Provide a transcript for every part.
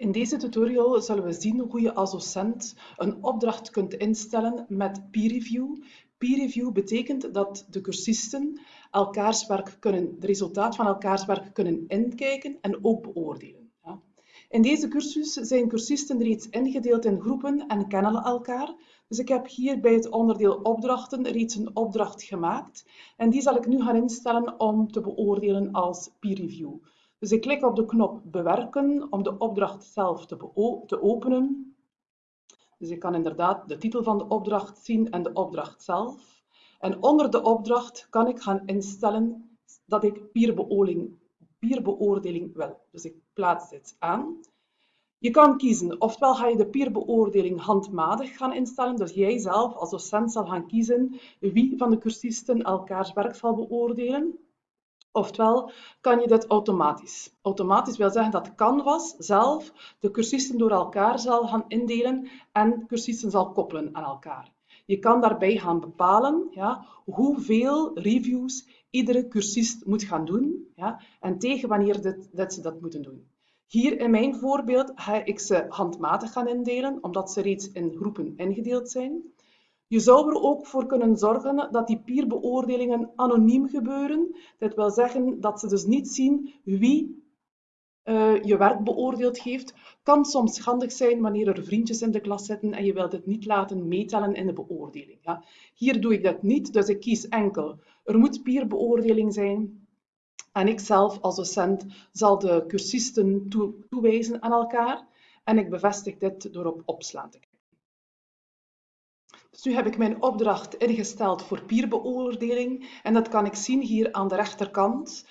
In deze tutorial zullen we zien hoe je als docent een opdracht kunt instellen met peer review. Peer review betekent dat de cursisten elkaars werk kunnen, het resultaat van elkaars werk kunnen inkijken en ook beoordelen. In deze cursus zijn cursisten reeds ingedeeld in groepen en kennen elkaar. Dus ik heb hier bij het onderdeel opdrachten reeds een opdracht gemaakt en die zal ik nu gaan instellen om te beoordelen als peer review. Dus ik klik op de knop bewerken om de opdracht zelf te, te openen. Dus ik kan inderdaad de titel van de opdracht zien en de opdracht zelf. En onder de opdracht kan ik gaan instellen dat ik peerbeoordeling, peerbeoordeling wil. Dus ik plaats dit aan. Je kan kiezen, ofwel ga je de peerbeoordeling handmatig gaan instellen, dus jij zelf als docent zal gaan kiezen wie van de cursisten elkaars werk zal beoordelen. Oftewel kan je dit automatisch. Automatisch wil zeggen dat Canvas zelf de cursisten door elkaar zal gaan indelen en cursisten zal koppelen aan elkaar. Je kan daarbij gaan bepalen ja, hoeveel reviews iedere cursist moet gaan doen ja, en tegen wanneer dit, dat ze dat moeten doen. Hier in mijn voorbeeld ga ik ze handmatig gaan indelen, omdat ze reeds in groepen ingedeeld zijn. Je zou er ook voor kunnen zorgen dat die peerbeoordelingen anoniem gebeuren. Dat wil zeggen dat ze dus niet zien wie uh, je werk beoordeeld heeft. Kan soms handig zijn wanneer er vriendjes in de klas zitten en je wilt het niet laten meetellen in de beoordeling. Ja. Hier doe ik dat niet, dus ik kies enkel. Er moet peerbeoordeling zijn. En ik zelf als docent zal de cursisten toewijzen aan elkaar. En ik bevestig dit door op opslaan te. Dus nu heb ik mijn opdracht ingesteld voor peerbeoordeling en dat kan ik zien hier aan de rechterkant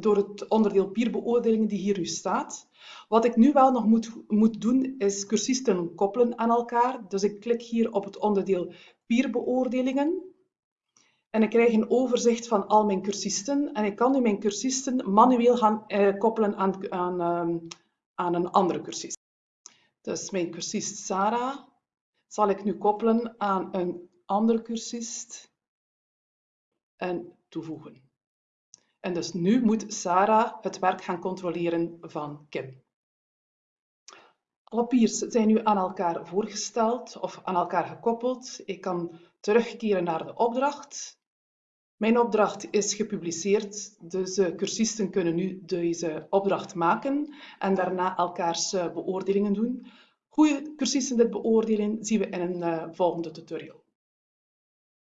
door het onderdeel peerbeoordeling die hier nu staat. Wat ik nu wel nog moet, moet doen is cursisten koppelen aan elkaar. Dus ik klik hier op het onderdeel peerbeoordelingen en ik krijg een overzicht van al mijn cursisten en ik kan nu mijn cursisten manueel gaan eh, koppelen aan, aan, ehm, aan een andere cursist. Dus mijn cursist Sarah zal ik nu koppelen aan een andere cursist en toevoegen. En dus nu moet Sarah het werk gaan controleren van Kim. Alle zijn nu aan elkaar voorgesteld of aan elkaar gekoppeld. Ik kan terugkeren naar de opdracht. Mijn opdracht is gepubliceerd, dus de cursisten kunnen nu deze opdracht maken en daarna elkaars beoordelingen doen. Hoe cursisten dit beoordelen, zien we in een uh, volgende tutorial.